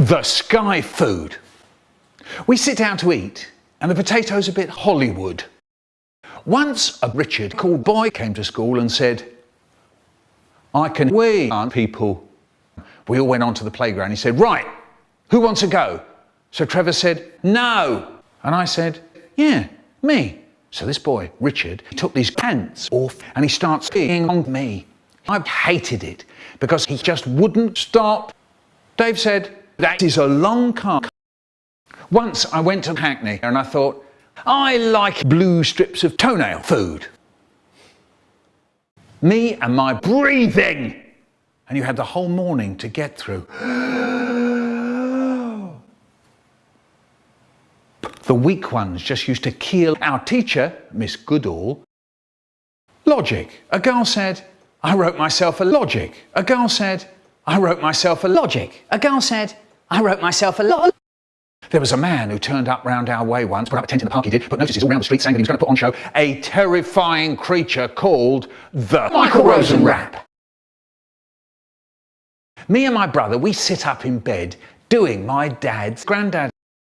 The sky food. We sit down to eat and the potato's a bit Hollywood. Once a Richard called boy came to school and said, I can we aren't people. We all went on to the playground. He said, right, who wants to go? So Trevor said, no. And I said, yeah, me. So this boy, Richard, took these pants off and he starts being on me. I hated it because he just wouldn't stop. Dave said, that is a long car. Once I went to Hackney and I thought, I like blue strips of toenail food. Me and my breathing. And you had the whole morning to get through. The weak ones just used to keel our teacher, Miss Goodall. Logic. A girl said, I wrote myself a logic. A girl said, I wrote myself a logic. A girl said, I wrote myself a lot. There was a man who turned up round our way once, put up a tent in the park he did, put notices all around the street saying that he was going to put on show a terrifying creature called the Michael Rosen Rap. Me and my brother, we sit up in bed doing my dad's granddad.